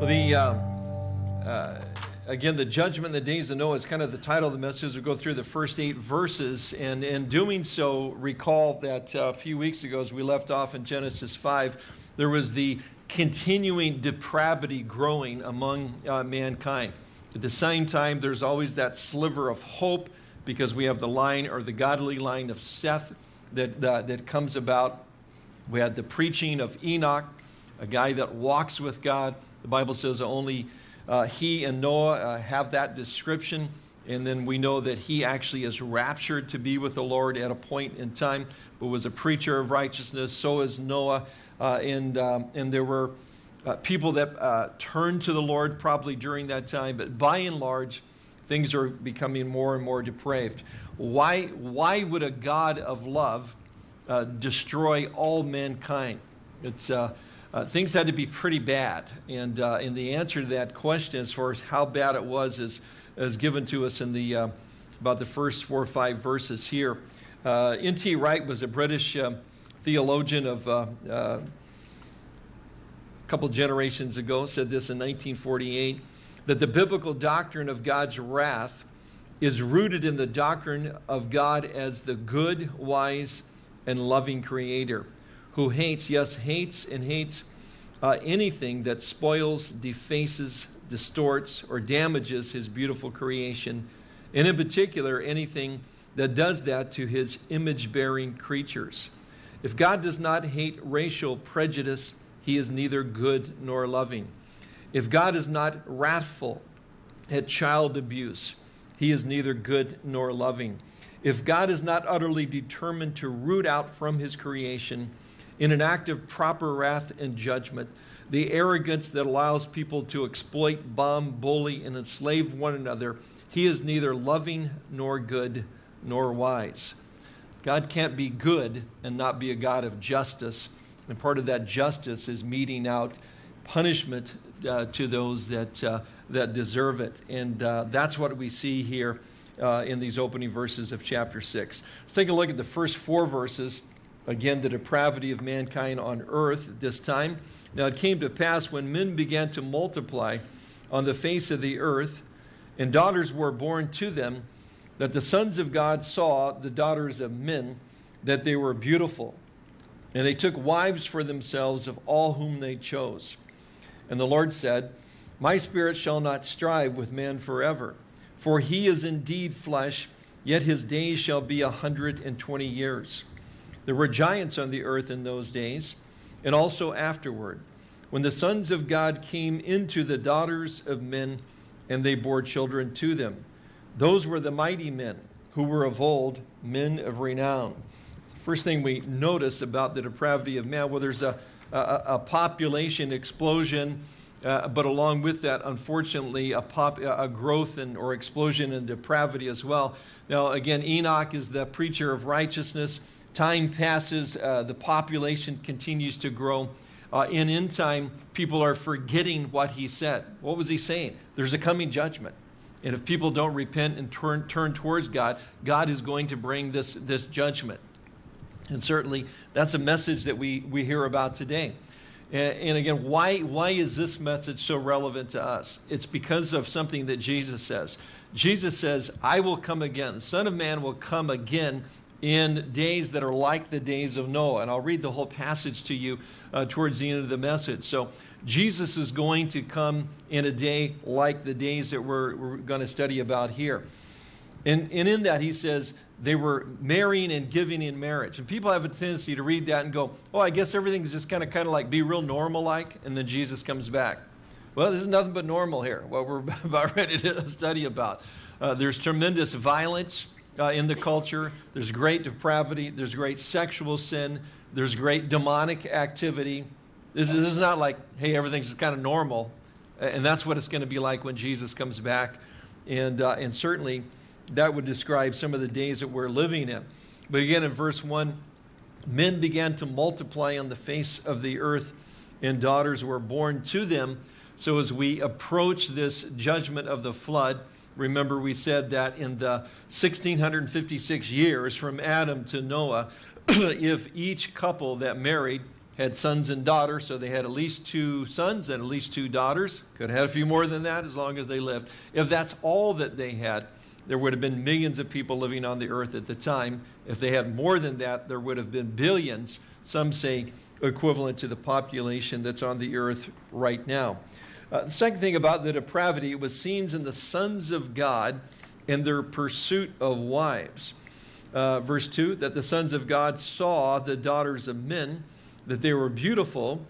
Well, the uh, uh, again, the judgment in the days of Noah is kind of the title of the message. We'll go through the first eight verses, and in doing so, recall that uh, a few weeks ago, as we left off in Genesis five, there was the continuing depravity growing among uh, mankind. At the same time, there's always that sliver of hope because we have the line or the godly line of Seth that uh, that comes about. We had the preaching of Enoch, a guy that walks with God the Bible says only uh, he and Noah uh, have that description. And then we know that he actually is raptured to be with the Lord at a point in time, but was a preacher of righteousness. So is Noah. Uh, and, um, and there were uh, people that uh, turned to the Lord probably during that time. But by and large, things are becoming more and more depraved. Why, why would a God of love uh, destroy all mankind? It's, uh, things had to be pretty bad. And, uh, and the answer to that question as far as how bad it was is, is given to us in the, uh, about the first four or five verses here. Uh, N.T. Wright was a British uh, theologian of uh, a couple generations ago, said this in 1948, that the biblical doctrine of God's wrath is rooted in the doctrine of God as the good, wise, and loving creator who hates, yes, hates and hates uh, anything that spoils, defaces, distorts, or damages his beautiful creation, and in particular, anything that does that to his image bearing creatures. If God does not hate racial prejudice, he is neither good nor loving. If God is not wrathful at child abuse, he is neither good nor loving. If God is not utterly determined to root out from his creation in an act of proper wrath and judgment, the arrogance that allows people to exploit, bomb, bully, and enslave one another, he is neither loving nor good nor wise. God can't be good and not be a God of justice. And part of that justice is meting out punishment uh, to those that, uh, that deserve it. And uh, that's what we see here uh, in these opening verses of chapter 6. Let's take a look at the first four verses. Again, the depravity of mankind on earth at this time. Now it came to pass when men began to multiply on the face of the earth, and daughters were born to them, that the sons of God saw the daughters of men, that they were beautiful. And they took wives for themselves of all whom they chose. And the Lord said, My spirit shall not strive with man forever, for he is indeed flesh, yet his days shall be a hundred and twenty years. There were giants on the earth in those days, and also afterward, when the sons of God came into the daughters of men, and they bore children to them. Those were the mighty men who were of old, men of renown. First thing we notice about the depravity of man, well, there's a, a, a population explosion, uh, but along with that, unfortunately, a, pop, a growth and, or explosion in depravity as well. Now, again, Enoch is the preacher of righteousness. Time passes, uh, the population continues to grow. Uh, and in time, people are forgetting what he said. What was he saying? There's a coming judgment. And if people don't repent and turn, turn towards God, God is going to bring this, this judgment. And certainly, that's a message that we, we hear about today. And, and again, why, why is this message so relevant to us? It's because of something that Jesus says. Jesus says, I will come again. The Son of Man will come again in days that are like the days of Noah. And I'll read the whole passage to you uh, towards the end of the message. So Jesus is going to come in a day like the days that we're, we're going to study about here. And, and in that, he says, they were marrying and giving in marriage. And people have a tendency to read that and go, oh, I guess everything's just kind of kind of like be real normal like, and then Jesus comes back. Well, this is nothing but normal here, what we're about ready to study about. Uh, there's tremendous violence uh, in the culture. There's great depravity. There's great sexual sin. There's great demonic activity. This, this is not like, hey, everything's kind of normal. And that's what it's going to be like when Jesus comes back. And, uh, and certainly that would describe some of the days that we're living in. But again, in verse 1, men began to multiply on the face of the earth, and daughters were born to them. So as we approach this judgment of the flood, Remember, we said that in the 1656 years from Adam to Noah, if each couple that married had sons and daughters, so they had at least two sons and at least two daughters. Could have had a few more than that as long as they lived. If that's all that they had, there would have been millions of people living on the earth at the time. If they had more than that, there would have been billions, some say equivalent to the population that's on the earth right now. Uh, the second thing about the depravity was seen in the sons of God in their pursuit of wives. Uh, verse 2 that the sons of God saw the daughters of men, that they were beautiful,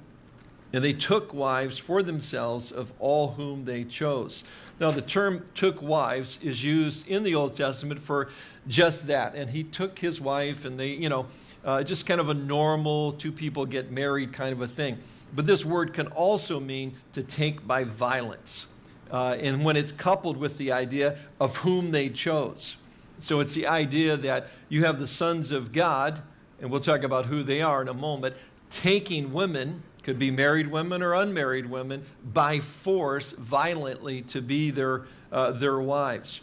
and they took wives for themselves of all whom they chose. Now, the term took wives is used in the Old Testament for just that. And he took his wife, and they, you know, uh, just kind of a normal two people get married kind of a thing. But this word can also mean to take by violence. Uh, and when it's coupled with the idea of whom they chose. So it's the idea that you have the sons of God, and we'll talk about who they are in a moment, taking women could be married women or unmarried women, by force, violently, to be their, uh, their wives.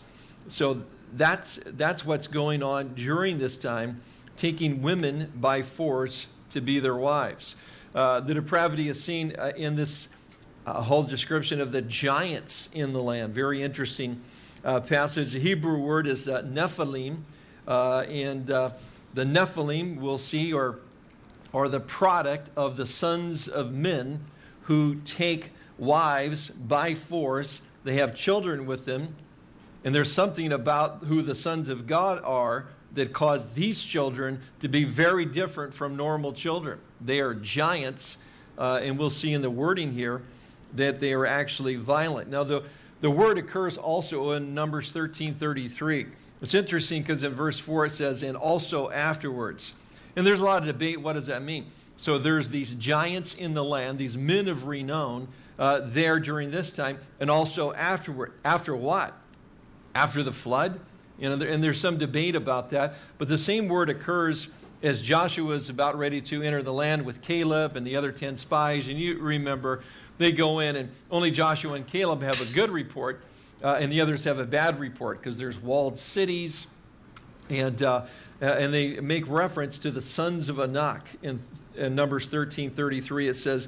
So that's, that's what's going on during this time, taking women by force to be their wives. Uh, the depravity is seen uh, in this uh, whole description of the giants in the land. Very interesting uh, passage. The Hebrew word is uh, Nephilim, and the Nephilim we'll see, or are the product of the sons of men who take wives by force. They have children with them. And there's something about who the sons of God are that cause these children to be very different from normal children. They are giants, uh, and we'll see in the wording here that they are actually violent. Now, the, the word occurs also in Numbers 13 33. It's interesting because in verse 4 it says, and also afterwards. And there's a lot of debate. What does that mean? So there's these giants in the land, these men of renown uh, there during this time, and also afterward. After what? After the flood? You know, and there's some debate about that. But the same word occurs as Joshua is about ready to enter the land with Caleb and the other 10 spies. And you remember, they go in, and only Joshua and Caleb have a good report, uh, and the others have a bad report because there's walled cities. And uh, uh, and they make reference to the sons of Anak. In, in Numbers 13 33, it says,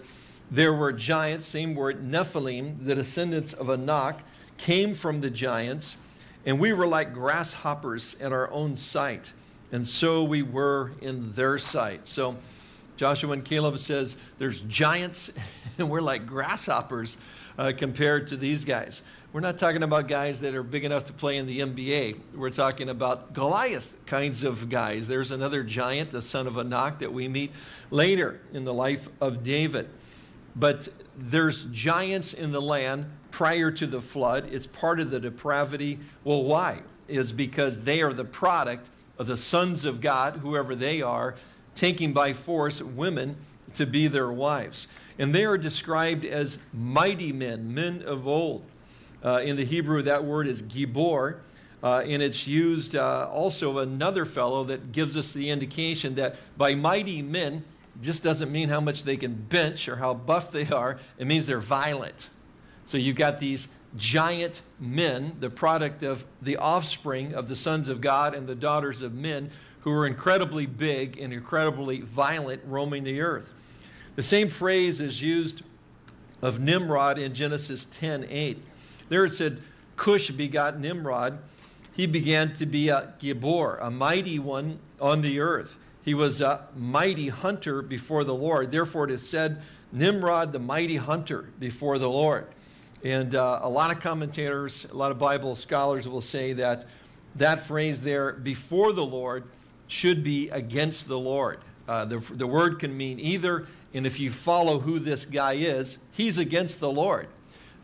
There were giants, same word, Nephilim, the descendants of Anak, came from the giants, and we were like grasshoppers in our own sight, and so we were in their sight. So Joshua and Caleb says, There's giants, and we're like grasshoppers uh, compared to these guys. We're not talking about guys that are big enough to play in the NBA. We're talking about Goliath kinds of guys. There's another giant, the son of Anak, that we meet later in the life of David. But there's giants in the land prior to the flood. It's part of the depravity. Well, why? Is because they are the product of the sons of God, whoever they are, taking by force women to be their wives. And they are described as mighty men, men of old. Uh, in the Hebrew, that word is gibor, uh, and it's used uh, also another fellow that gives us the indication that by mighty men just doesn't mean how much they can bench or how buff they are. It means they're violent. So you've got these giant men, the product of the offspring of the sons of God and the daughters of men, who are incredibly big and incredibly violent, roaming the earth. The same phrase is used of Nimrod in Genesis 10 8. There it said, Cush begot Nimrod. He began to be a Gibor, a mighty one on the earth. He was a mighty hunter before the Lord. Therefore, it is said, Nimrod, the mighty hunter before the Lord. And uh, a lot of commentators, a lot of Bible scholars will say that that phrase there, before the Lord, should be against the Lord. Uh, the, the word can mean either, and if you follow who this guy is, he's against the Lord.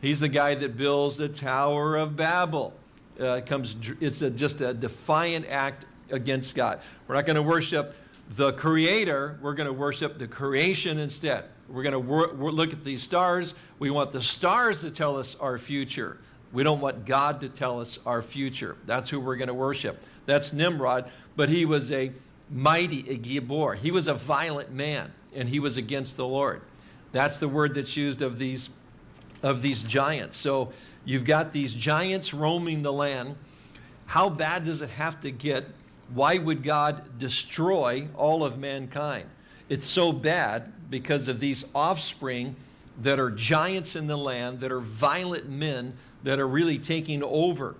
He's the guy that builds the Tower of Babel. Uh, comes, it's a, just a defiant act against God. We're not going to worship the Creator, we're going to worship the creation instead. We're going to look at these stars. We want the stars to tell us our future. We don't want God to tell us our future. That's who we're going to worship. That's Nimrod, but he was a mighty, a Gibor. He was a violent man, and he was against the Lord. That's the word that's used of these of these giants. So you've got these giants roaming the land. How bad does it have to get? Why would God destroy all of mankind? It's so bad because of these offspring that are giants in the land, that are violent men that are really taking over.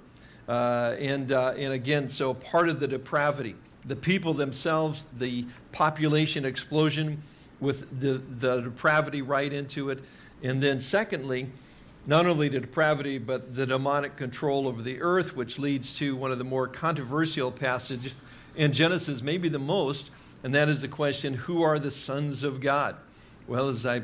Uh, and, uh, and again, so part of the depravity. The people themselves, the population explosion with the, the depravity right into it. And then secondly, not only the depravity, but the demonic control over the earth, which leads to one of the more controversial passages in Genesis, maybe the most, and that is the question, who are the sons of God? Well, as I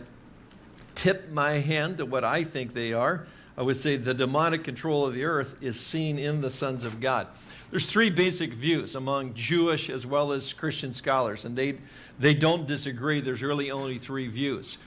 tip my hand to what I think they are, I would say the demonic control of the earth is seen in the sons of God. There's three basic views among Jewish as well as Christian scholars, and they, they don't disagree. There's really only three views.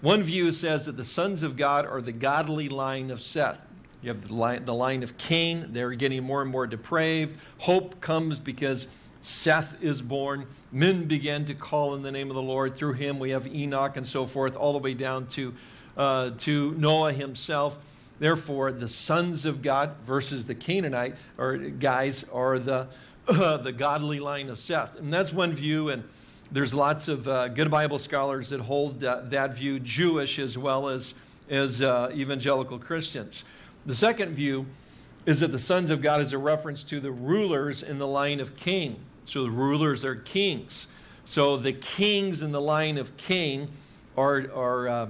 One view says that the sons of God are the godly line of Seth. You have the line, the line of Cain. They're getting more and more depraved. Hope comes because Seth is born. Men began to call in the name of the Lord. Through him, we have Enoch and so forth, all the way down to, uh, to Noah himself. Therefore, the sons of God versus the Cainite or guys are the, uh, the godly line of Seth. And that's one view. And there's lots of uh, good Bible scholars that hold that view, Jewish as well as, as uh, evangelical Christians. The second view is that the sons of God is a reference to the rulers in the line of Cain. So the rulers are kings. So the kings in the line of Cain are, are uh,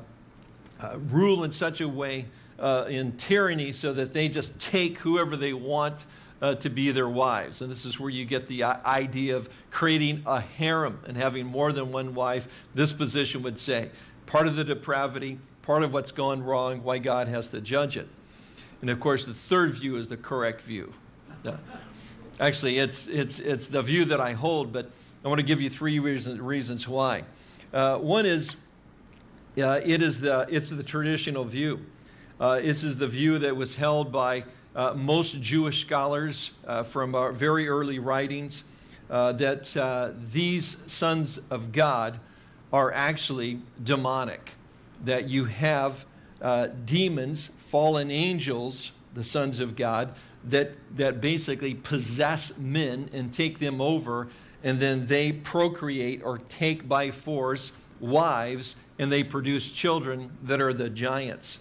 uh, rule in such a way uh, in tyranny so that they just take whoever they want uh, to be their wives. And this is where you get the uh, idea of creating a harem and having more than one wife. This position would say part of the depravity, part of what's gone wrong, why God has to judge it. And of course, the third view is the correct view. Actually, it's, it's, it's the view that I hold, but I want to give you three reasons, reasons why. Uh, one is, uh, it is the, it's the traditional view. Uh, this is the view that was held by uh, most Jewish scholars uh, from our very early writings, uh, that these sons of God are actually demonic, that you have demons, fallen angels, the sons of God, that, that basically possess men and take them over, and then they procreate or take by force wives, and they produce children that are the giants.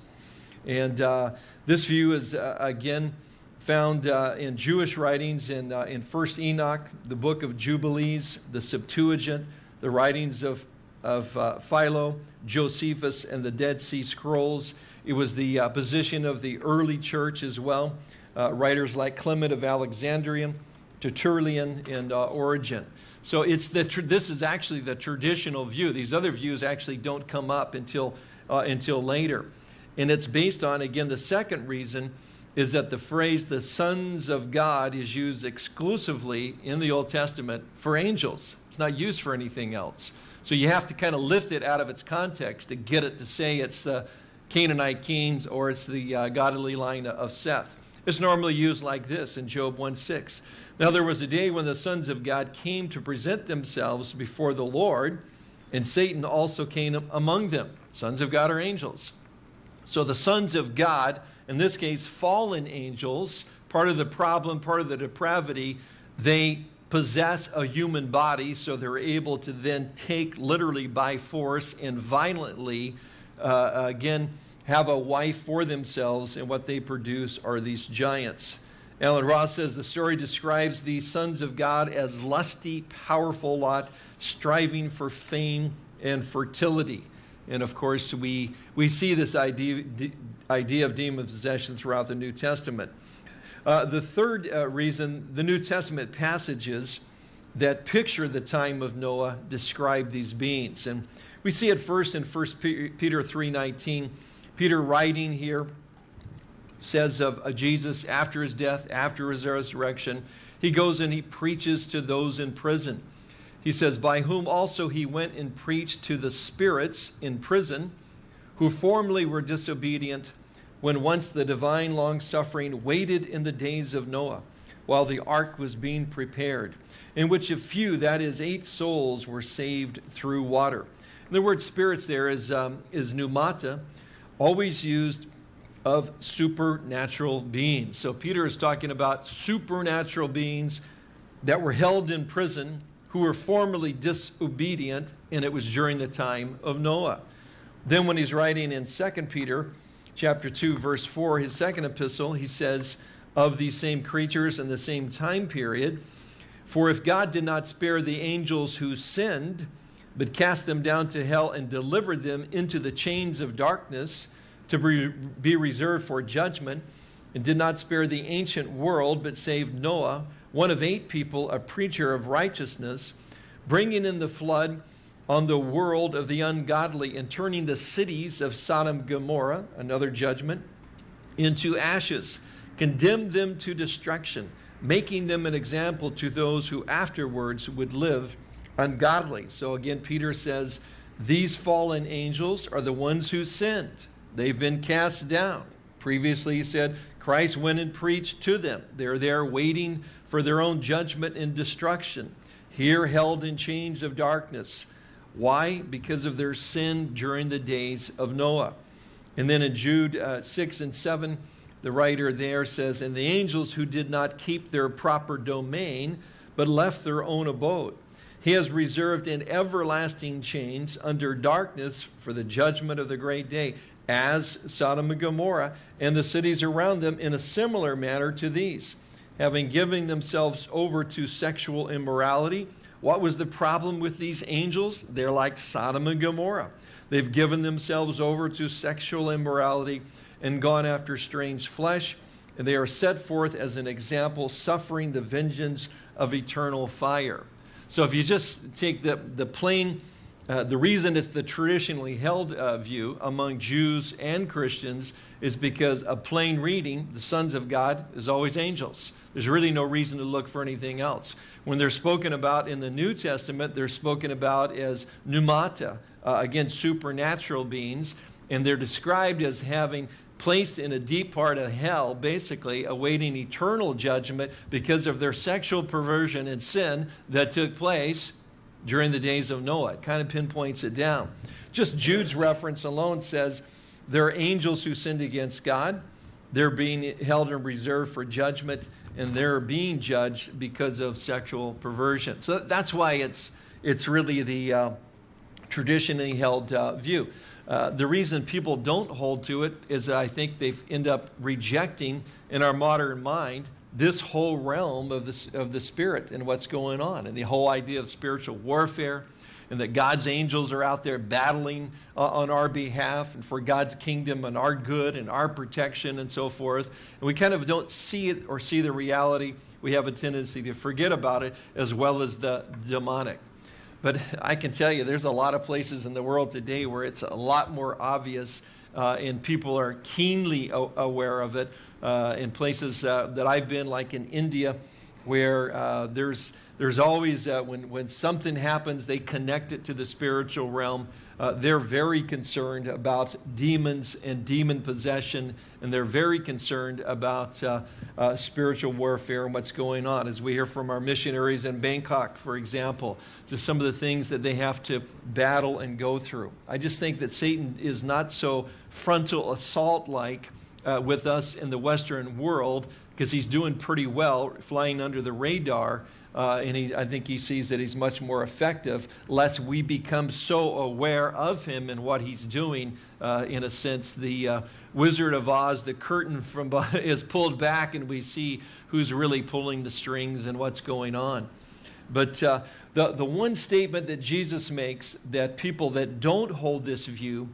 And uh, this view is, uh, again, found uh, in Jewish writings in, uh, in 1st Enoch, the book of Jubilees, the Septuagint, the writings of, of uh, Philo, Josephus, and the Dead Sea Scrolls. It was the uh, position of the early church as well uh, writers like Clement of Alexandria, Tertullian, and uh, Origen. So it's the this is actually the traditional view. These other views actually don't come up until, uh, until later. And it's based on, again, the second reason is that the phrase the sons of God is used exclusively in the Old Testament for angels. It's not used for anything else. So you have to kind of lift it out of its context to get it to say it's the Cainite kings or it's the uh, godly line of Seth. It's normally used like this in Job 1:6. Now there was a day when the sons of God came to present themselves before the Lord, and Satan also came among them. Sons of God are angels. So the sons of God, in this case fallen angels, part of the problem, part of the depravity, they possess a human body, so they're able to then take literally by force and violently, uh, again, have a wife for themselves, and what they produce are these giants. Alan Ross says the story describes these sons of God as lusty, powerful lot, striving for fame and fertility. And of course, we, we see this idea, idea of demon possession throughout the New Testament. Uh, the third uh, reason, the New Testament passages that picture the time of Noah describe these beings. And we see it first in 1 Peter 3.19. Peter writing here says of, of Jesus after his death, after his resurrection, he goes and he preaches to those in prison. He says, By whom also he went and preached to the spirits in prison, who formerly were disobedient, when once the divine long suffering waited in the days of Noah, while the ark was being prepared, in which a few, that is, eight souls, were saved through water. The word spirits there is, um, is pneumata, always used of supernatural beings. So Peter is talking about supernatural beings that were held in prison who were formerly disobedient, and it was during the time of Noah. Then when he's writing in 2 Peter chapter 2, verse 4, his second epistle, he says, of these same creatures in the same time period, for if God did not spare the angels who sinned, but cast them down to hell and delivered them into the chains of darkness to be reserved for judgment, and did not spare the ancient world, but saved Noah, one of eight people, a preacher of righteousness, bringing in the flood on the world of the ungodly and turning the cities of Sodom and Gomorrah, another judgment, into ashes, condemned them to destruction, making them an example to those who afterwards would live ungodly. So again, Peter says, these fallen angels are the ones who sinned. They've been cast down. Previously, he said, Christ went and preached to them. They're there waiting for their own judgment and destruction. Here, held in chains of darkness. Why? Because of their sin during the days of Noah. And then in Jude uh, 6 and 7, the writer there says, And the angels who did not keep their proper domain, but left their own abode. He has reserved in everlasting chains under darkness for the judgment of the great day, as Sodom and Gomorrah and the cities around them in a similar manner to these, having given themselves over to sexual immorality. What was the problem with these angels? They're like Sodom and Gomorrah. They've given themselves over to sexual immorality and gone after strange flesh, and they are set forth as an example, suffering the vengeance of eternal fire. So if you just take the, the plain, uh, the reason it's the traditionally held uh, view among Jews and Christians is because a plain reading, the sons of God, is always angels. There's really no reason to look for anything else. When they're spoken about in the New Testament, they're spoken about as pneumata, uh, again, supernatural beings, and they're described as having placed in a deep part of hell, basically awaiting eternal judgment because of their sexual perversion and sin that took place during the days of Noah. It kind of pinpoints it down. Just Jude's reference alone says there are angels who sinned against God. They're being held in reserve for judgment, and they're being judged because of sexual perversion. So that's why it's, it's really the uh, traditionally held uh, view. Uh, the reason people don't hold to it is I think they end up rejecting in our modern mind this whole realm of the, of the spirit and what's going on and the whole idea of spiritual warfare and that God's angels are out there battling uh, on our behalf and for God's kingdom and our good and our protection and so forth. And we kind of don't see it or see the reality. We have a tendency to forget about it as well as the demonic. But I can tell you, there's a lot of places in the world today where it's a lot more obvious uh, and people are keenly aware of it. Uh, in places uh, that I've been, like in India, where uh, there's there's always, uh, when, when something happens, they connect it to the spiritual realm. Uh, they're very concerned about demons and demon possession, and they're very concerned about uh, uh, spiritual warfare and what's going on. As we hear from our missionaries in Bangkok, for example, just some of the things that they have to battle and go through. I just think that Satan is not so frontal assault like uh, with us in the Western world because he's doing pretty well flying under the radar uh, and he, I think he sees that he's much more effective, lest we become so aware of him and what he's doing. Uh, in a sense, the uh, Wizard of Oz, the curtain from is pulled back, and we see who's really pulling the strings and what's going on. But uh, the, the one statement that Jesus makes that people that don't hold this view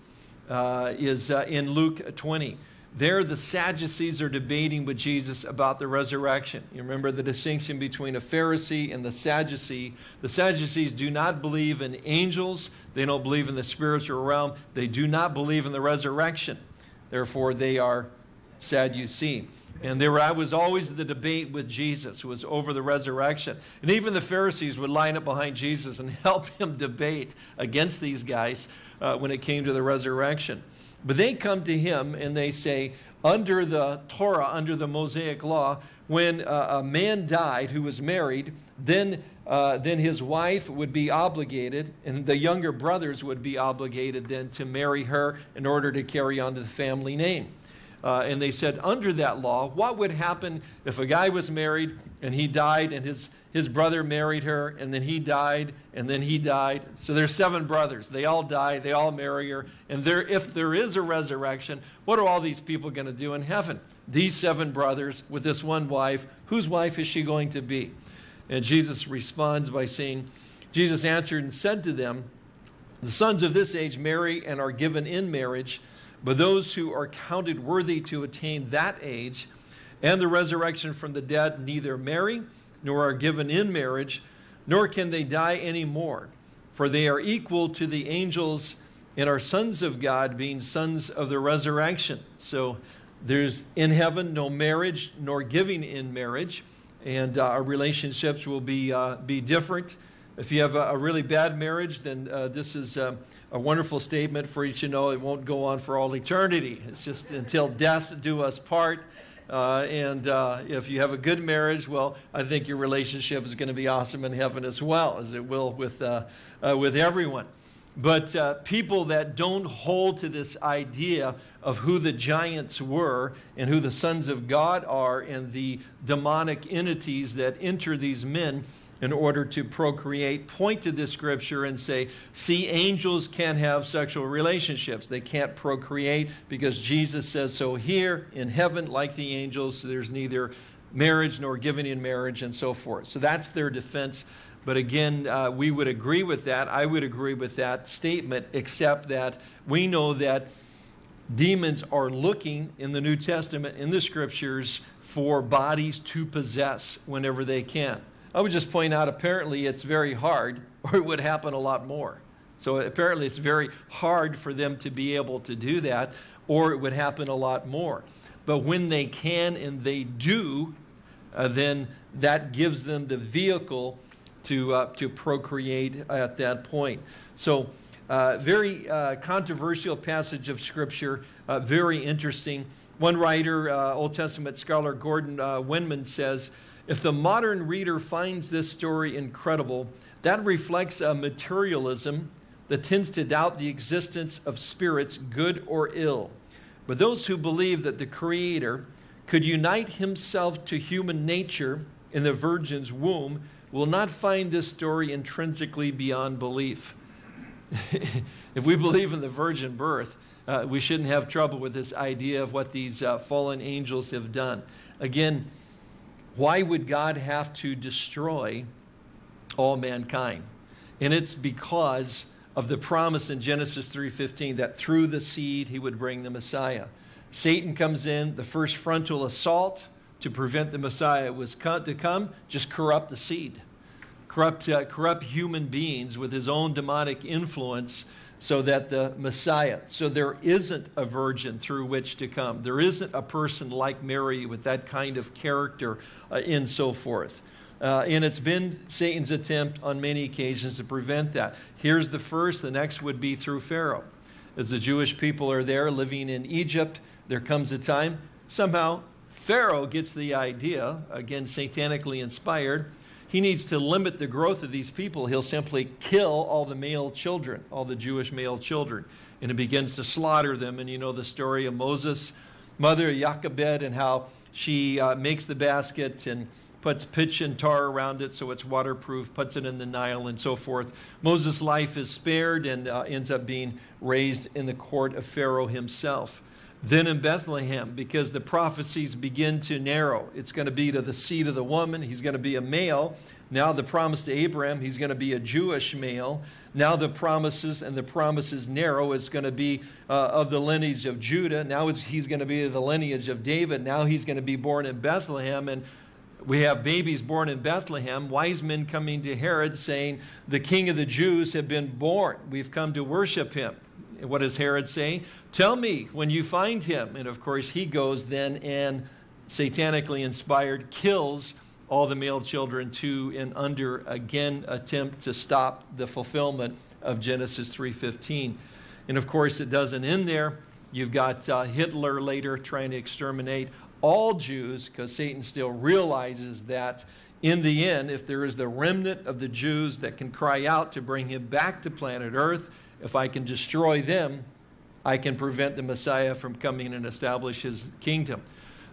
uh, is uh, in Luke 20. There, the Sadducees are debating with Jesus about the resurrection. You remember the distinction between a Pharisee and the Sadducee. The Sadducees do not believe in angels, they don't believe in the spiritual realm, they do not believe in the resurrection. Therefore, they are Sadducee. And there I was always the debate with Jesus was over the resurrection. And even the Pharisees would line up behind Jesus and help him debate against these guys uh, when it came to the resurrection. But they come to him and they say, under the Torah, under the Mosaic law, when a, a man died who was married, then, uh, then his wife would be obligated, and the younger brothers would be obligated then to marry her in order to carry on the family name. Uh, and they said, under that law, what would happen if a guy was married and he died and his, his brother married her, and then he died, and then he died. So there's seven brothers. They all die, they all marry her. And there, if there is a resurrection, what are all these people going to do in heaven? These seven brothers with this one wife, whose wife is she going to be? And Jesus responds by saying, Jesus answered and said to them, The sons of this age marry and are given in marriage, but those who are counted worthy to attain that age and the resurrection from the dead neither marry nor are given in marriage, nor can they die any more, for they are equal to the angels and are sons of God, being sons of the resurrection. So there's in heaven no marriage nor giving in marriage, and uh, our relationships will be, uh, be different. If you have a, a really bad marriage, then uh, this is uh, a wonderful statement for each to know it won't go on for all eternity. It's just until death do us part. Uh, and uh, if you have a good marriage, well, I think your relationship is going to be awesome in heaven as well, as it will with, uh, uh with everyone. But uh, people that don't hold to this idea of who the giants were and who the sons of God are and the demonic entities that enter these men in order to procreate point to this scripture and say, see, angels can't have sexual relationships. They can't procreate because Jesus says so here in heaven, like the angels, there's neither marriage nor giving in marriage and so forth. So that's their defense. But again, uh, we would agree with that. I would agree with that statement, except that we know that demons are looking in the New Testament, in the scriptures, for bodies to possess whenever they can. I would just point out apparently it's very hard, or it would happen a lot more. So apparently it's very hard for them to be able to do that, or it would happen a lot more. But when they can and they do, uh, then that gives them the vehicle to, uh, to procreate at that point. So uh, very uh, controversial passage of Scripture, uh, very interesting. One writer, uh, Old Testament scholar Gordon Wenham says, if the modern reader finds this story incredible, that reflects a materialism that tends to doubt the existence of spirits, good or ill. But those who believe that the Creator could unite himself to human nature in the virgin's womb will not find this story intrinsically beyond belief. if we believe in the virgin birth, uh, we shouldn't have trouble with this idea of what these uh, fallen angels have done. Again, why would God have to destroy all mankind? And it's because of the promise in Genesis 3:15 that through the seed he would bring the Messiah. Satan comes in, the first frontal assault to prevent the Messiah was to come, just corrupt the seed. Corrupt, uh, corrupt human beings with his own demonic influence so that the Messiah, so there isn't a virgin through which to come. There isn't a person like Mary with that kind of character uh, and so forth. Uh, and it's been Satan's attempt on many occasions to prevent that. Here's the first, the next would be through Pharaoh. As the Jewish people are there living in Egypt, there comes a time, somehow Pharaoh gets the idea, again, satanically inspired, he needs to limit the growth of these people. He'll simply kill all the male children, all the Jewish male children. And he begins to slaughter them. And you know the story of Moses' mother, Jochebed, and how she uh, makes the basket and puts pitch and tar around it so it's waterproof, puts it in the Nile, and so forth. Moses' life is spared and uh, ends up being raised in the court of Pharaoh himself. Then in Bethlehem, because the prophecies begin to narrow, it's going to be to the seed of the woman. He's going to be a male. Now the promise to Abraham, he's going to be a Jewish male. Now the promises and the promises narrow. It's going to be uh, of the lineage of Judah. Now he's going to be of the lineage of David. Now he's going to be born in Bethlehem. And we have babies born in Bethlehem, wise men coming to Herod saying, the king of the Jews have been born. We've come to worship him. what does Herod say? Tell me when you find him. And of course, he goes then and satanically inspired kills all the male children to and under again attempt to stop the fulfillment of Genesis 3:15. And of course, it doesn't end there. You've got uh, Hitler later trying to exterminate all Jews because Satan still realizes that in the end, if there is the remnant of the Jews that can cry out to bring him back to planet Earth, if I can destroy them, I can prevent the Messiah from coming and establish his kingdom.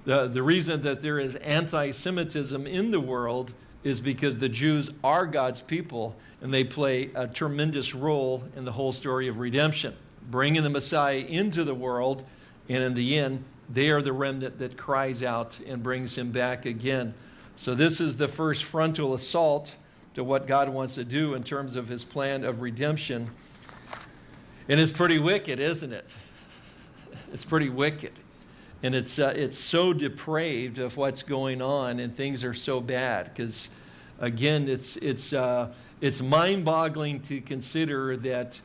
The, the reason that there is anti Semitism in the world is because the Jews are God's people and they play a tremendous role in the whole story of redemption, bringing the Messiah into the world, and in the end, they are the remnant that cries out and brings him back again. So, this is the first frontal assault to what God wants to do in terms of his plan of redemption. And it's pretty wicked, isn't it? It's pretty wicked. And it's, uh, it's so depraved of what's going on, and things are so bad. Because, again, it's, it's, uh, it's mind boggling to consider that,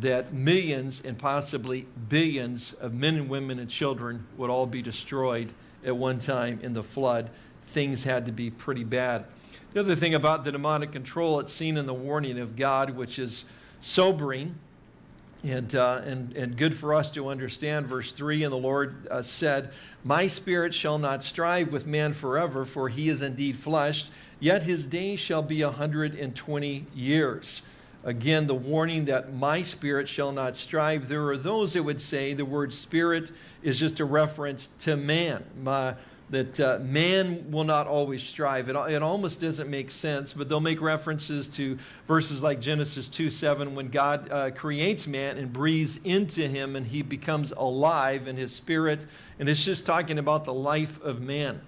that millions and possibly billions of men and women and children would all be destroyed at one time in the flood. Things had to be pretty bad. The other thing about the demonic control, it's seen in the warning of God, which is sobering and, uh, and, and good for us to understand. Verse 3 And the Lord uh, said, My spirit shall not strive with man forever, for he is indeed flesh, yet his days shall be a 120 years. Again, the warning that my spirit shall not strive. There are those that would say the word spirit is just a reference to man. My, that uh, man will not always strive. It, it almost doesn't make sense, but they'll make references to verses like Genesis 2 7, when God uh, creates man and breathes into him and he becomes alive in his spirit. And it's just talking about the life of man.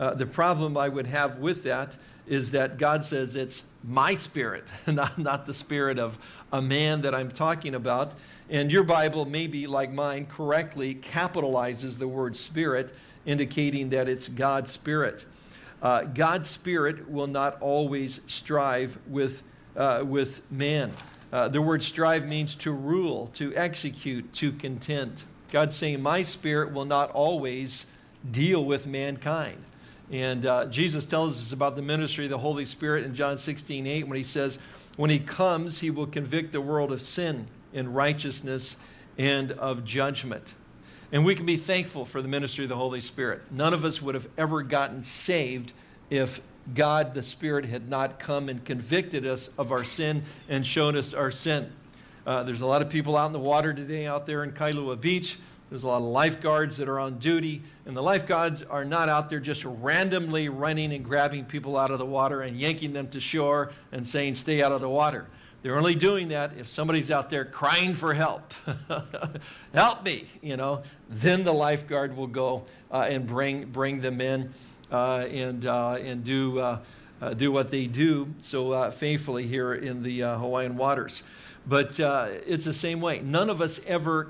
Uh, the problem I would have with that is that God says it's my spirit, not, not the spirit of a man that I'm talking about. And your Bible, maybe like mine, correctly capitalizes the word spirit indicating that it's God's Spirit. Uh, God's Spirit will not always strive with, uh, with man. Uh, the word strive means to rule, to execute, to contend. God's saying, My Spirit will not always deal with mankind. And uh, Jesus tells us about the ministry of the Holy Spirit in John 16 8 when he says, When he comes, he will convict the world of sin and righteousness and of judgment. And we can be thankful for the ministry of the Holy Spirit. None of us would have ever gotten saved if God, the Spirit, had not come and convicted us of our sin and shown us our sin. Uh, there's a lot of people out in the water today out there in Kailua Beach. There's a lot of lifeguards that are on duty, and the lifeguards are not out there just randomly running and grabbing people out of the water and yanking them to shore and saying, stay out of the water. They're only doing that if somebody's out there crying for help. help me, you know. Then the lifeguard will go uh, and bring, bring them in uh, and, uh, and do, uh, uh, do what they do so uh, faithfully here in the Hawaiian waters. But it's the same way. None of us ever,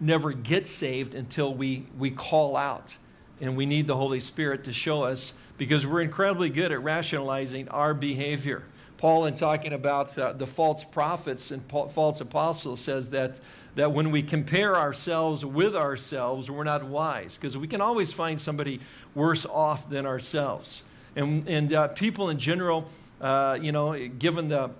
never get saved until we, we call out. And we need the Holy Spirit to show us because we're incredibly good at rationalizing our behavior. Paul, in talking about uh, the false prophets and false apostles, says that, that when we compare ourselves with ourselves, we're not wise, because we can always find somebody worse off than ourselves. And, and uh, people in general, uh, you know, given the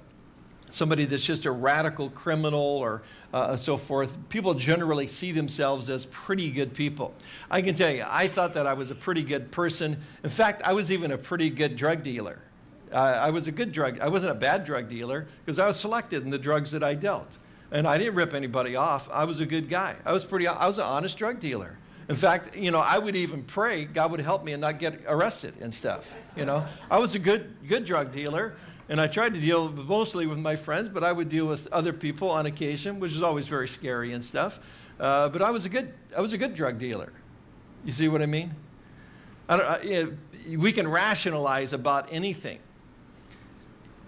somebody that's just a radical criminal or uh, so forth, people generally see themselves as pretty good people. I can tell you, I thought that I was a pretty good person. In fact, I was even a pretty good drug dealer. Uh, I was a good drug, I wasn't a bad drug dealer because I was selected in the drugs that I dealt. And I didn't rip anybody off. I was a good guy. I was pretty, I was an honest drug dealer. In fact, you know, I would even pray God would help me and not get arrested and stuff. You know, I was a good, good drug dealer, and I tried to deal mostly with my friends, but I would deal with other people on occasion, which is always very scary and stuff. Uh, but I was a good, I was a good drug dealer. You see what I mean? I I, you know, we can rationalize about anything.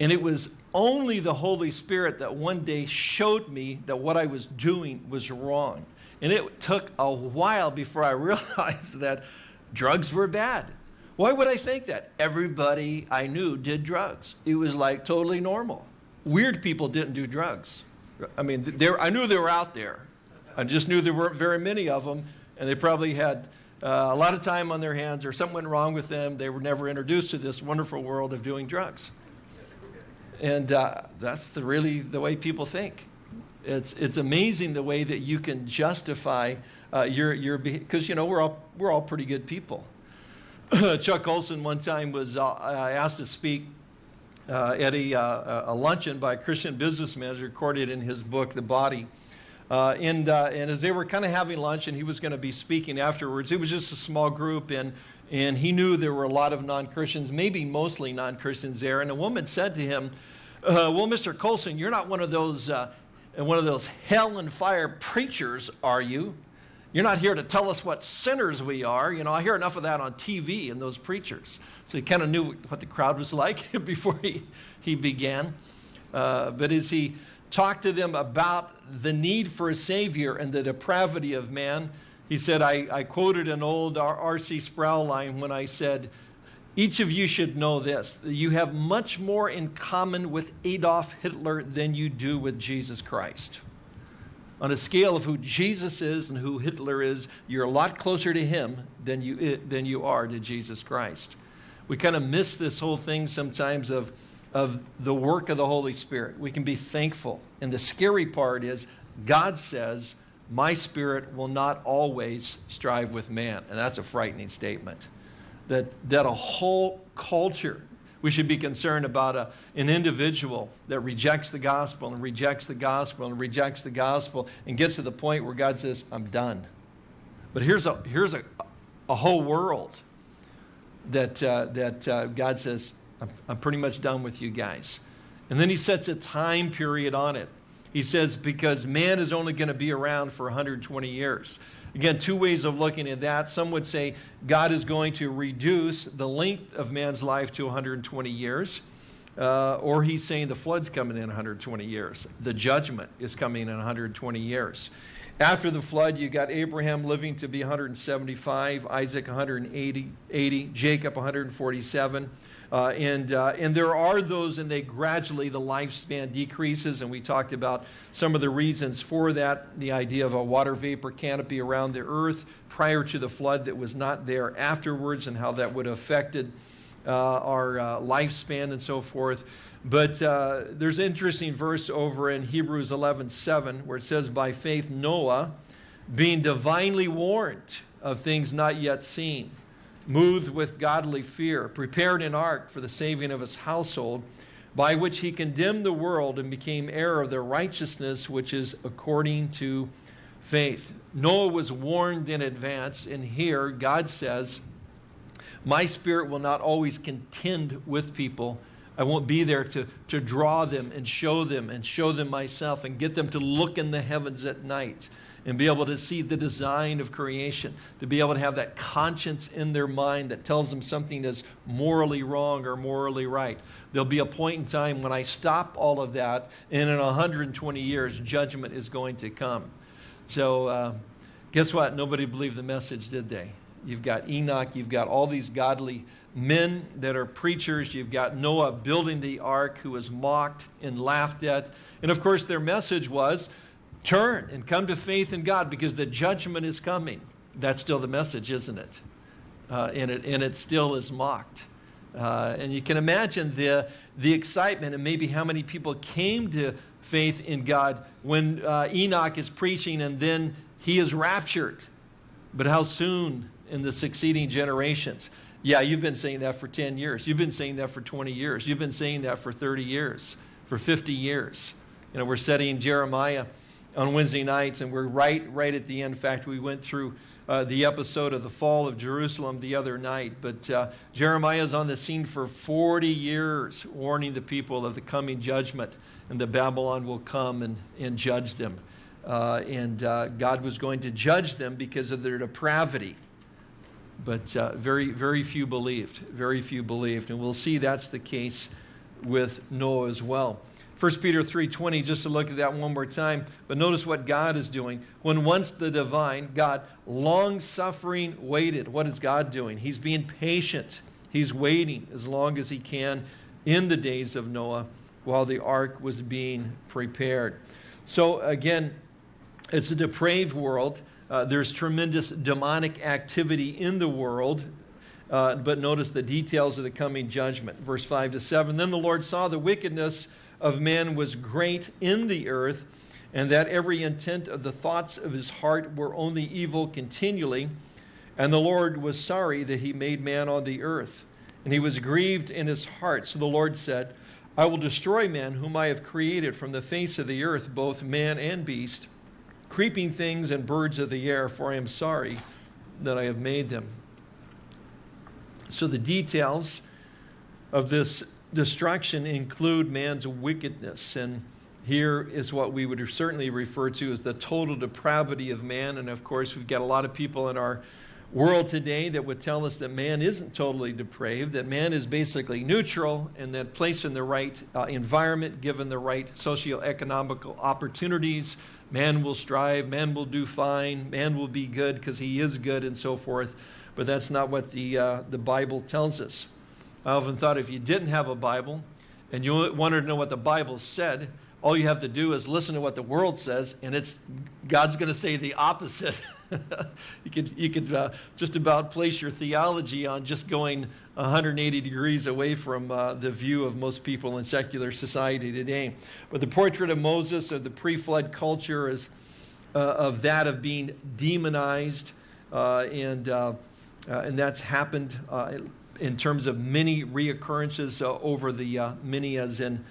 And it was only the Holy Spirit that one day showed me that what I was doing was wrong. And it took a while before I realized that drugs were bad. Why would I think that? Everybody I knew did drugs. It was like totally normal. Weird people didn't do drugs. I mean, there, I knew they were out there. I just knew there weren't very many of them, and they probably had uh, a lot of time on their hands, or something went wrong with them. They were never introduced to this wonderful world of doing drugs. And uh, that's the, really the way people think. It's, it's amazing the way that you can justify uh, your, your because, you know, we're all, we're all pretty good people. Chuck Colson one time was uh, asked to speak uh, at a, uh, a, luncheon by a Christian businessman, recorded in his book, The Body. Uh, and, uh, and as they were kind of having lunch and he was going to be speaking afterwards, it was just a small group and, and he knew there were a lot of non-Christians, maybe mostly non-Christians there. And a woman said to him, uh, well, Mr. Colson, you're not one of those, uh, one of those hell and fire preachers, are you? You're not here to tell us what sinners we are. You know, I hear enough of that on TV and those preachers. So he kind of knew what the crowd was like before he, he began. Uh, but as he talked to them about the need for a Savior and the depravity of man, he said, I, I quoted an old R.C. Sproul line when I said, each of you should know this. You have much more in common with Adolf Hitler than you do with Jesus Christ. On a scale of who Jesus is and who Hitler is, you're a lot closer to him than you, eh, than you are to Jesus Christ. We kind of miss this whole thing sometimes of, of the work of the Holy Spirit. We can be thankful. And the scary part is God says, my spirit will not always strive with man. And that's a frightening statement. That, that a whole culture, we should be concerned about a, an individual that rejects the gospel and rejects the gospel and rejects the gospel and gets to the point where God says, I'm done. But here's a, here's a, a whole world that, uh, that uh, God says, I'm, I'm pretty much done with you guys. And then he sets a time period on it. He says, because man is only going to be around for 120 years. Again, two ways of looking at that. Some would say God is going to reduce the length of man's life to 120 years. Uh, or he's saying the flood's coming in 120 years. The judgment is coming in 120 years. After the flood, you got Abraham living to be 175, Isaac 180, 80, Jacob 147. Uh, and, uh, and there are those, and they gradually, the lifespan decreases, and we talked about some of the reasons for that, the idea of a water vapor canopy around the earth prior to the flood that was not there afterwards, and how that would have affected uh, our uh, lifespan and so forth. But uh, there's an interesting verse over in Hebrews 11 7 where it says, By faith, Noah, being divinely warned of things not yet seen, moved with godly fear, prepared an ark for the saving of his household, by which he condemned the world and became heir of the righteousness which is according to faith. Noah was warned in advance, and here God says, My spirit will not always contend with people I won't be there to, to draw them and show them and show them myself and get them to look in the heavens at night and be able to see the design of creation, to be able to have that conscience in their mind that tells them something is morally wrong or morally right. There'll be a point in time when I stop all of that, and in 120 years, judgment is going to come. So, uh, guess what? Nobody believed the message, did they? You've got Enoch, you've got all these godly men that are preachers. You've got Noah building the ark who was mocked and laughed at. And of course, their message was turn and come to faith in God because the judgment is coming. That's still the message, isn't it? Uh, and, it and it still is mocked. Uh, and you can imagine the, the excitement and maybe how many people came to faith in God when uh, Enoch is preaching and then he is raptured. But how soon in the succeeding generations? Yeah, you've been saying that for 10 years. You've been saying that for 20 years. You've been saying that for 30 years, for 50 years. You know, we're studying Jeremiah on Wednesday nights, and we're right, right at the end. In fact, we went through uh, the episode of the fall of Jerusalem the other night. But uh, Jeremiah is on the scene for 40 years, warning the people of the coming judgment, and that Babylon will come and, and judge them. Uh, and uh, God was going to judge them because of their depravity. But uh, very, very few believed. Very few believed. And we'll see that's the case with Noah as well. 1 Peter 3.20, just to look at that one more time. But notice what God is doing. When once the divine, God, long-suffering waited. What is God doing? He's being patient. He's waiting as long as he can in the days of Noah while the ark was being prepared. So again, it's a depraved world. Uh, there's tremendous demonic activity in the world. Uh, but notice the details of the coming judgment. Verse 5 to 7. Then the Lord saw the wickedness of man was great in the earth, and that every intent of the thoughts of his heart were only evil continually. And the Lord was sorry that he made man on the earth, and he was grieved in his heart. So the Lord said, I will destroy man whom I have created from the face of the earth, both man and beast creeping things and birds of the air, for I am sorry that I have made them. So the details of this destruction include man's wickedness. And here is what we would certainly refer to as the total depravity of man. And of course, we've got a lot of people in our world today that would tell us that man isn't totally depraved, that man is basically neutral, and that placed in the right uh, environment, given the right socioeconomical opportunities, man will strive, man will do fine, man will be good because he is good, and so forth. But that's not what the, uh, the Bible tells us. I often thought if you didn't have a Bible and you wanted to know what the Bible said, all you have to do is listen to what the world says, and it's God's going to say the opposite. you could, you could uh, just about place your theology on just going 180 degrees away from uh, the view of most people in secular society today. But the portrait of Moses of the pre-flood culture is uh, of that of being demonized, uh, and, uh, uh, and that's happened in terms of many reoccurrences over the many as in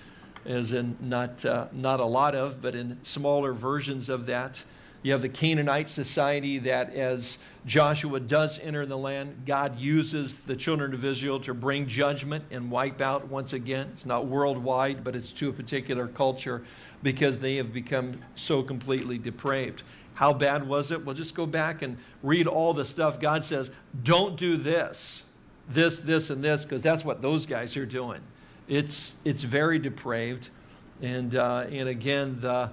as in not, uh, not a lot of, but in smaller versions of that. You have the Canaanite society that as Joshua does enter the land, God uses the children of Israel to bring judgment and wipe out once again. It's not worldwide, but it's to a particular culture because they have become so completely depraved. How bad was it? Well, just go back and read all the stuff God says, don't do this, this, this, and this, because that's what those guys are doing. It's, it's very depraved. And, uh, and again, the,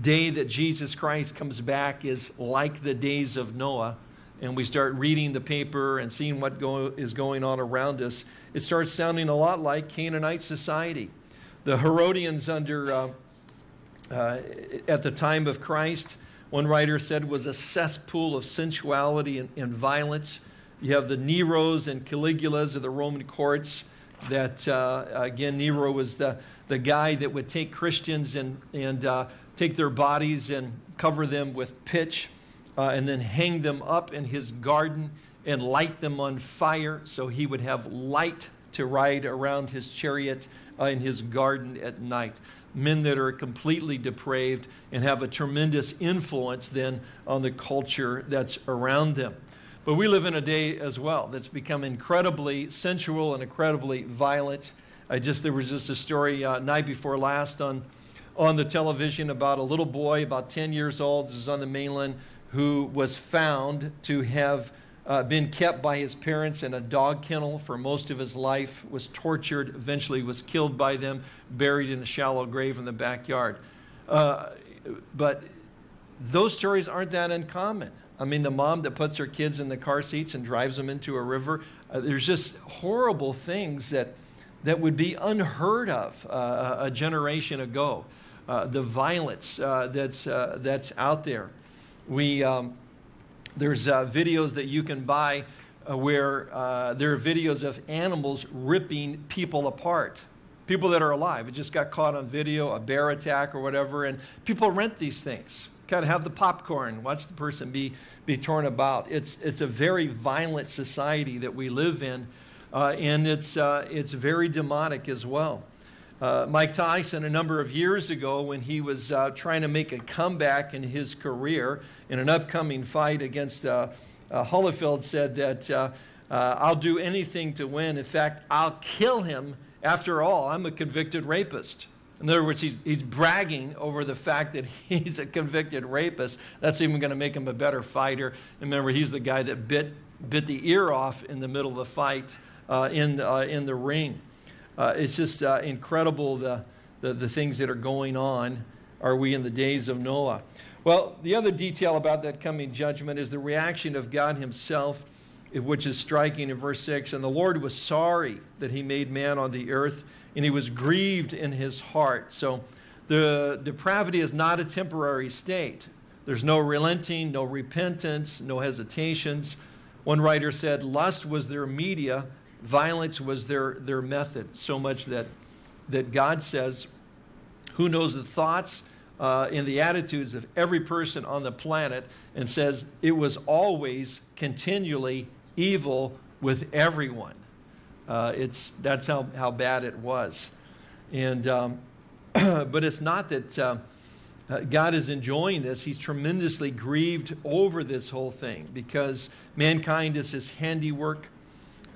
day that Jesus Christ comes back is like the days of Noah, and we start reading the paper and seeing what go, is going on around us, it starts sounding a lot like Canaanite society. The Herodians under, uh, uh, at the time of Christ, one writer said was a cesspool of sensuality and, and violence. You have the Neros and Caligulas of the Roman courts that, uh, again, Nero was the, the guy that would take Christians and, and uh, take their bodies and cover them with pitch uh, and then hang them up in his garden and light them on fire so he would have light to ride around his chariot uh, in his garden at night. Men that are completely depraved and have a tremendous influence then on the culture that's around them. But we live in a day as well that's become incredibly sensual and incredibly violent. I just, there was just a story uh, night before last on on the television about a little boy, about 10 years old, this is on the mainland, who was found to have uh, been kept by his parents in a dog kennel for most of his life, was tortured, eventually was killed by them, buried in a shallow grave in the backyard. Uh, but those stories aren't that uncommon. I mean, the mom that puts her kids in the car seats and drives them into a river, uh, there's just horrible things that, that would be unheard of uh, a generation ago. Uh, the violence uh, that's, uh, that's out there. We, um, there's videos that you can buy where there are videos of animals ripping people apart people that are alive. It just got caught on video, a bear attack or whatever, and people rent these things. Kind of have the popcorn, watch the person be, be torn about. It's, it's a very violent society that we live in, uh, and it's, uh, it's very demonic as well. Uh, Mike Tyson, a number of years ago, when he was uh, trying to make a comeback in his career in an upcoming fight against uh, uh Holyfield, said that I'll do anything to win. In fact, I'll kill him. After all, I'm a convicted rapist. In other words, he's, he's bragging over the fact that he's a convicted rapist. That's even going to make him a better fighter. And remember, he's the guy that bit, bit the ear off in the middle of the fight in, in the ring. Uh, it's just uh, incredible the, the, the, things that are going on. Are we in the days of Noah? Well, the other detail about that coming judgment is the reaction of God Himself, which is striking in verse 6. And the Lord was sorry that He made man on the earth, and He was grieved in His heart. So the depravity is not a temporary state. There's no relenting, no repentance, no hesitations. One writer said, Lust was their media Violence was their, their method, so much that, that God says, who knows the thoughts uh, and the attitudes of every person on the planet, and says it was always continually evil with everyone. Uh, it's, that's how, how bad it was. And, um, but it's not that, uh, God is enjoying this. He's tremendously grieved over this whole thing because mankind is his handiwork,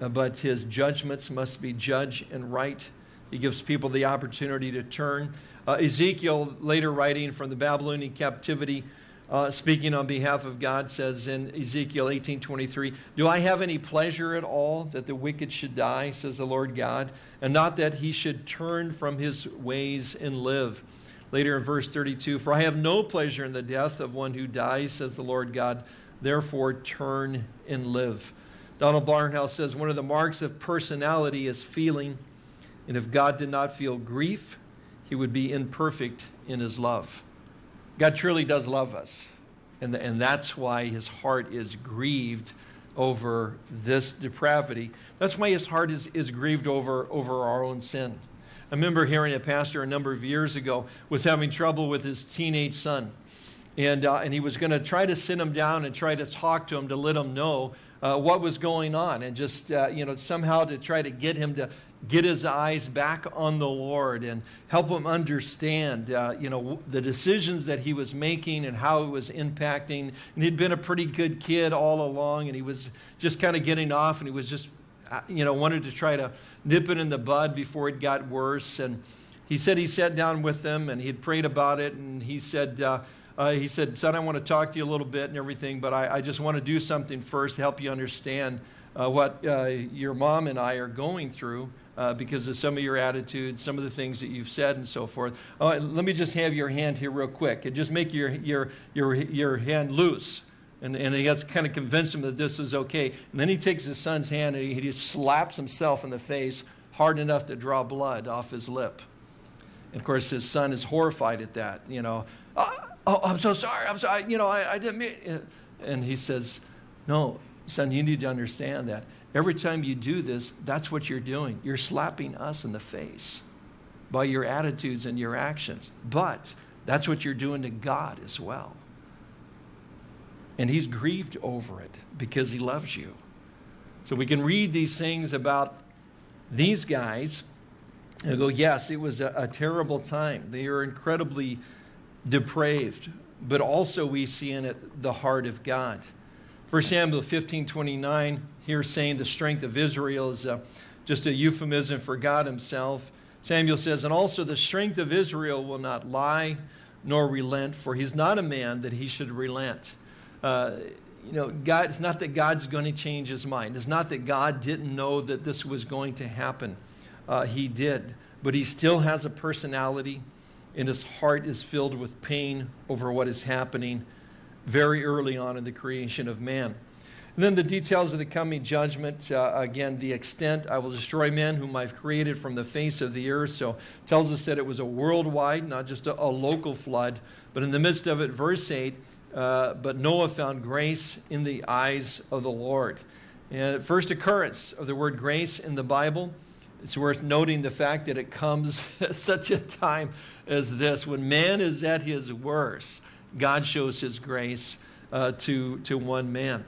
uh, but his judgments must be judge and right. He gives people the opportunity to turn. Uh, Ezekiel, later writing from the Babylonian captivity, uh, speaking on behalf of God, says in Ezekiel 18:23, "Do I have any pleasure at all that the wicked should die?" says the Lord God, "and not that he should turn from his ways and live." Later in verse 32, "For I have no pleasure in the death of one who dies," says the Lord God. "Therefore turn and live." Donald Barnhouse says one of the marks of personality is feeling, and if God did not feel grief, he would be imperfect in his love. God truly does love us. And, and that's why his heart is grieved over this depravity. That's why his heart is, is grieved over, over our own sin. I remember hearing a pastor a number of years ago was having trouble with his teenage son. And, uh, and he was going to try to sit him down and try to talk to him to let him know uh, what was going on and just, uh, you know, somehow to try to get him to get his eyes back on the Lord and help him understand, uh, you know, the decisions that he was making and how it was impacting. And he'd been a pretty good kid all along, and he was just kind of getting off, and he was just, uh, you know, wanted to try to nip it in the bud before it got worse. And he said he sat down with them, and he had prayed about it, and he said. Uh, uh, he said, Son, I want to talk to you a little bit and everything, but I, I just want to do something first to help you understand uh, what uh, your mom and I are going through uh, because of some of your attitudes, some of the things that you've said, and so forth. Oh, let me just have your hand here, real quick, and just make your, your, your, your hand loose. And, and he has kind of convinced him that this is okay. And then he takes his son's hand and he, he just slaps himself in the face hard enough to draw blood off his lip. And of course, his son is horrified at that. You know, oh, oh I'm so sorry. I'm sorry. You know, I, I didn't mean. And he says, No, son, you need to understand that Every time you do this, that's what you're doing. You're slapping us in the face by your attitudes and your actions. But that's what you're doing to God as well. And He's grieved over it because He loves you. So we can read these things about these guys and go, yes, it was a, a terrible time. They are incredibly depraved, but also we see in it the heart of God. 1 Samuel 15 29 here saying the strength of Israel is uh, just a euphemism for God himself. Samuel says, and also the strength of Israel will not lie nor relent, for he's not a man that he should relent. Uh, you know, God, it's not that God's going to change his mind. It's not that God didn't know that this was going to happen. Uh, he did. But he still has a personality, and his heart is filled with pain over what is happening very early on in the creation of man. And then the details of the coming judgment. Uh, again, the extent I will destroy men whom I've created from the face of the earth. So tells us that it was a worldwide, not just a, a local flood. But in the midst of it, verse 8, uh, but Noah found grace in the eyes of the Lord. And first occurrence of the word grace in the Bible, it's worth noting the fact that it comes at such a time as this. When man is at his worst, God shows his grace uh, to, to one man.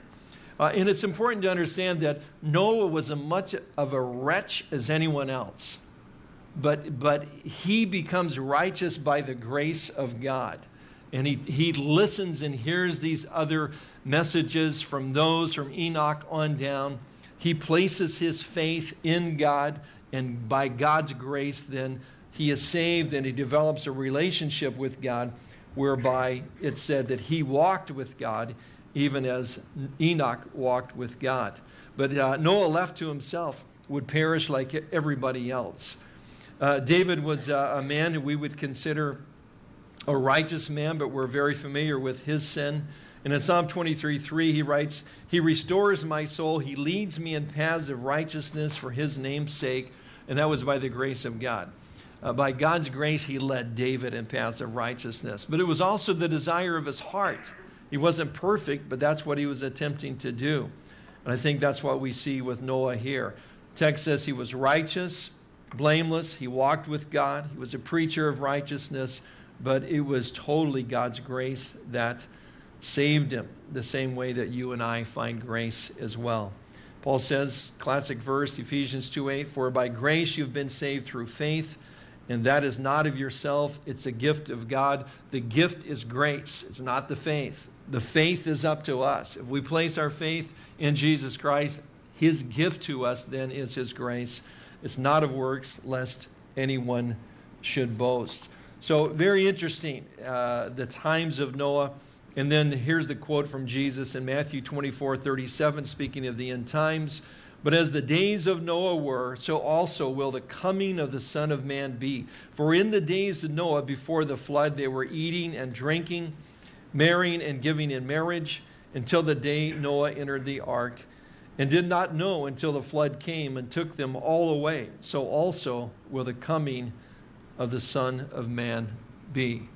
Uh, and it's important to understand that Noah was as much of a wretch as anyone else. But, but he becomes righteous by the grace of God. And he, he listens and hears these other messages from those from Enoch on down. He places his faith in God, and by God's grace, then he is saved and he develops a relationship with God whereby it said that he walked with God even as Enoch walked with God. But uh, Noah, left to himself, would perish like everybody else. Uh, David was uh, a man who we would consider a righteous man, but we're very familiar with his sin. And in Psalm 23 3, he writes, He restores my soul, He leads me in paths of righteousness for His name's sake. And that was by the grace of God. Uh, by God's grace, He led David in paths of righteousness. But it was also the desire of his heart. He wasn't perfect, but that's what he was attempting to do. And I think that's what we see with Noah here. Text says he was righteous, blameless, he walked with God, he was a preacher of righteousness, but it was totally God's grace that saved him, the same way that you and I find grace as well. Paul says, classic verse, Ephesians 2:8, for by grace you've been saved through faith, And that is not of yourself, it's a gift of God. The gift is grace, it's not the faith. The faith is up to us. If we place our faith in Jesus Christ, his gift to us then is his grace. It's not of works, lest anyone should boast. So, very interesting, uh, the times of Noah. And then here's the quote from Jesus in Matthew 24 37, speaking of the end times. But as the days of Noah were, so also will the coming of the Son of Man be. For in the days of Noah, before the flood, they were eating and drinking, marrying and giving in marriage, until the day Noah entered the ark, and did not know until the flood came and took them all away. So also will the coming of the Son of Man be.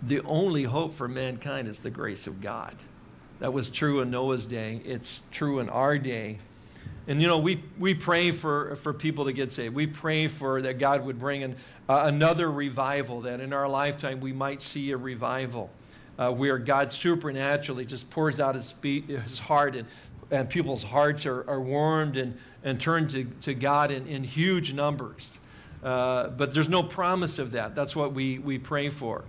The only hope for mankind is the grace of God. That was true in Noah's day. It's true in our day. And you know, we, we pray for, for people to get saved. We pray for that God would bring in uh, another revival, that in our lifetime we might see a revival uh, where God supernaturally just pours out his, his heart and, and people's hearts are, are warmed and, and turned to, to God in, in huge numbers. Uh, but there's no promise of that. That's what we, we pray for.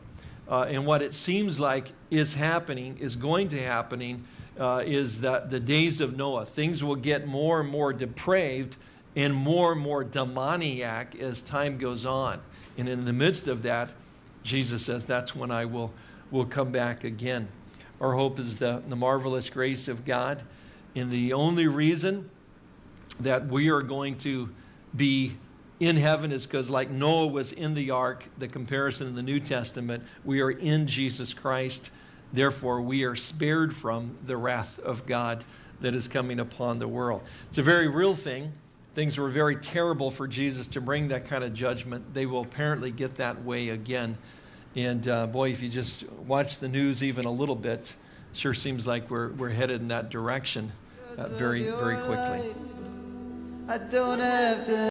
Uh, and what it seems like is happening, is going to happening, uh, is that the days of Noah, things will get more and more depraved and more and more demoniac as time goes on. And in the midst of that, Jesus says, that's when I will, will come back again. Our hope is the, the marvelous grace of God. And the only reason that we are going to be in heaven is because, like Noah was in the ark, the comparison in the New Testament, we are in Jesus Christ. Therefore, we are spared from the wrath of God that is coming upon the world. It's a very real thing. Things were very terrible for Jesus to bring that kind of judgment. They will apparently get that way again. And uh, boy, if you just watch the news even a little bit, sure seems like we're, we're headed in that direction uh, very, very quickly.